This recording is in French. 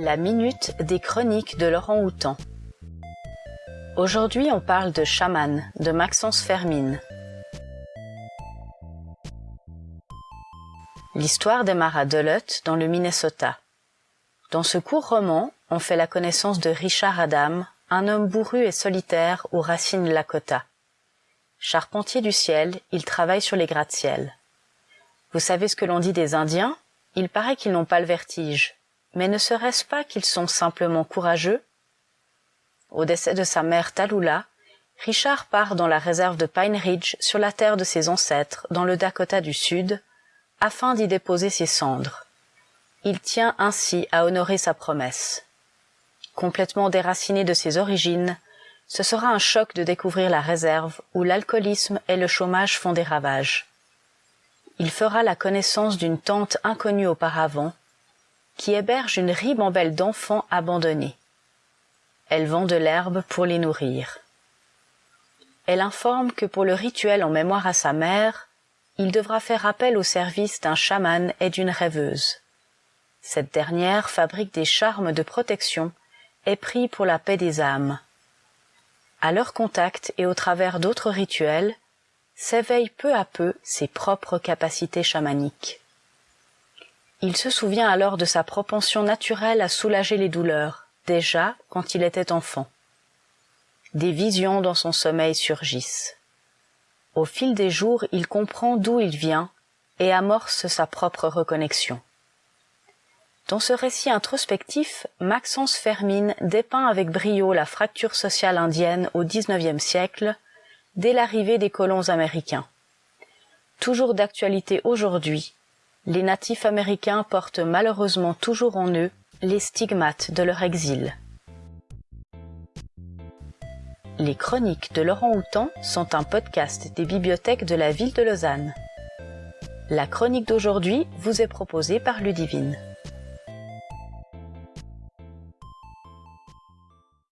La minute des chroniques de Laurent Houtan. Aujourd'hui, on parle de Chaman de Maxence Fermine. L'histoire démarre à Duluth, dans le Minnesota. Dans ce court roman, on fait la connaissance de Richard Adam, un homme bourru et solitaire aux racines Lakota. Charpentier du ciel, il travaille sur les gratte-ciel. Vous savez ce que l'on dit des Indiens? Il paraît qu'ils n'ont pas le vertige. Mais ne serait-ce pas qu'ils sont simplement courageux? Au décès de sa mère Tallulah, Richard part dans la réserve de Pine Ridge sur la terre de ses ancêtres, dans le Dakota du Sud, afin d'y déposer ses cendres. Il tient ainsi à honorer sa promesse. Complètement déraciné de ses origines, ce sera un choc de découvrir la réserve où l'alcoolisme et le chômage font des ravages. Il fera la connaissance d'une tante inconnue auparavant, qui héberge une ribambelle d'enfants abandonnés. Elle vend de l'herbe pour les nourrir. Elle informe que pour le rituel en mémoire à sa mère, il devra faire appel au service d'un chaman et d'une rêveuse. Cette dernière fabrique des charmes de protection et prie pour la paix des âmes. À leur contact et au travers d'autres rituels, s'éveillent peu à peu ses propres capacités chamaniques. Il se souvient alors de sa propension naturelle à soulager les douleurs, déjà quand il était enfant. Des visions dans son sommeil surgissent. Au fil des jours, il comprend d'où il vient et amorce sa propre reconnexion. Dans ce récit introspectif, Maxence Fermine dépeint avec brio la fracture sociale indienne au XIXe siècle, dès l'arrivée des colons américains. Toujours d'actualité aujourd'hui, les natifs américains portent malheureusement toujours en eux les stigmates de leur exil. Les chroniques de Laurent Houtan sont un podcast des bibliothèques de la ville de Lausanne. La chronique d'aujourd'hui vous est proposée par Ludivine.